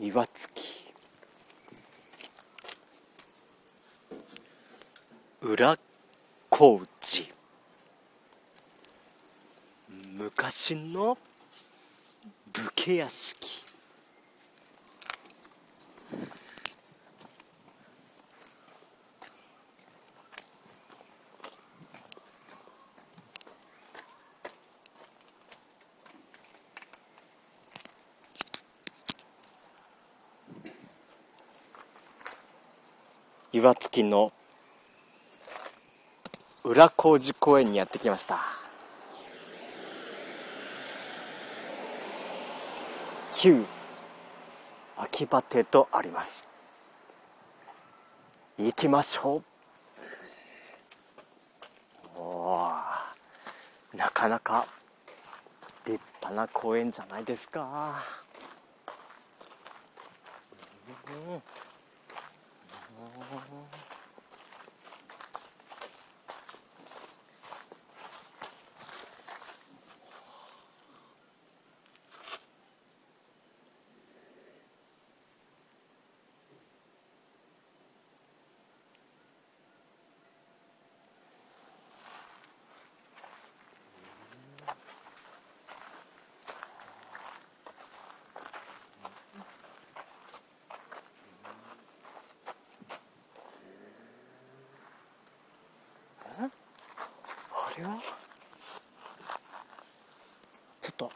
岩槻。裏小路昔の武家屋敷。岩槻の裏小路公園にやってきました。旧秋葉亭とあります。行きましょう。おなかなか立派な公園じゃないですか、うん。あれは？ちょっと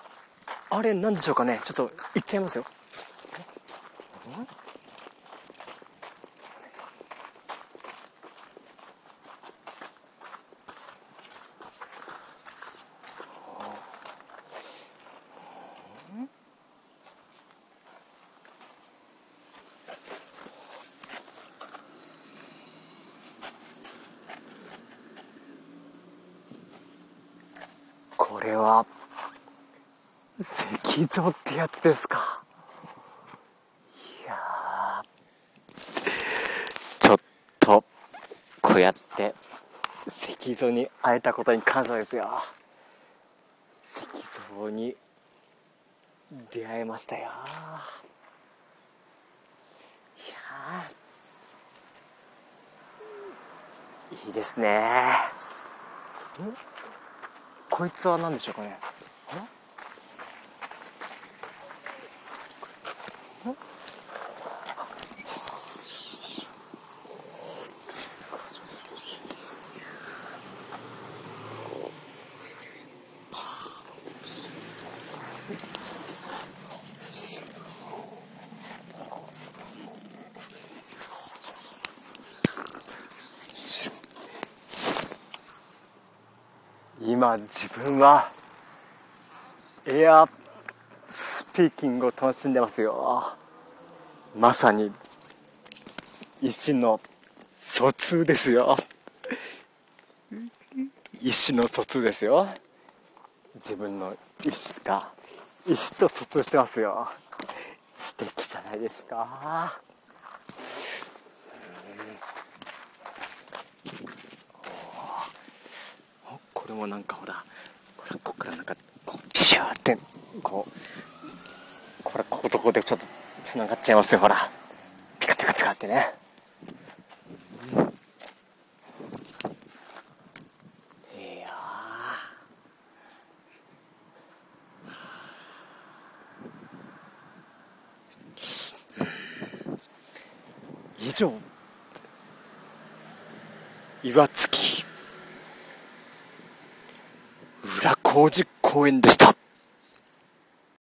あれなんでしょうかね。ちょっと行っちゃいますよ。これは石像ってやつですか。いやちょっとこうやって石像に会えたことに感謝ですよ。石像に出会えましたよ。いやいいですね。んこいつは何でしょうかね。今自分はエアスピーキングを楽しんでますよ。まさに意思の疎通ですよ。意思の疎通ですよ。自分の意思が意思と疎通してますよ。素敵じゃないですかこれもなんかほらこれここからなんかこうピシューってこうこれこことここでちょっとつながっちゃいますよほら。ピカピカピカってね。いや以上。岩槻。工事公園でした